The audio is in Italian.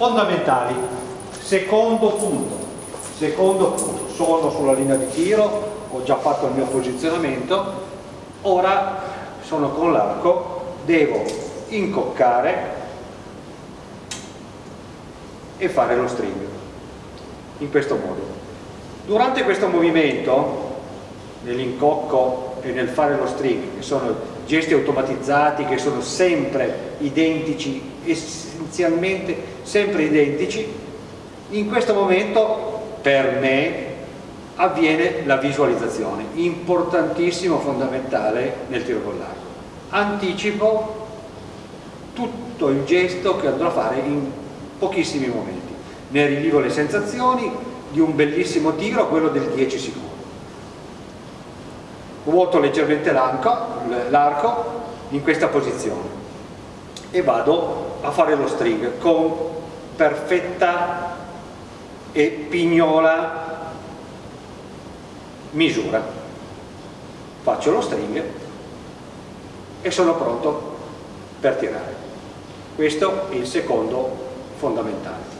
fondamentali. Secondo punto secondo punto sono sulla linea di tiro ho già fatto il mio posizionamento ora sono con l'arco devo incoccare e fare lo string in questo modo. Durante questo movimento nell'incocco e nel fare lo string che sono gesti automatizzati che sono sempre identici essenzialmente sempre identici in questo momento per me avviene la visualizzazione importantissimo, fondamentale nel tiro con l'arco. Anticipo tutto il gesto che andrò a fare in pochissimi momenti. Ne rivivo le sensazioni di un bellissimo tiro quello del 10 secondi ruoto leggermente l'arco in questa posizione. E vado a fare lo string con perfetta e pignola misura. Faccio lo string e sono pronto per tirare. Questo è il secondo fondamentale